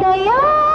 だよ。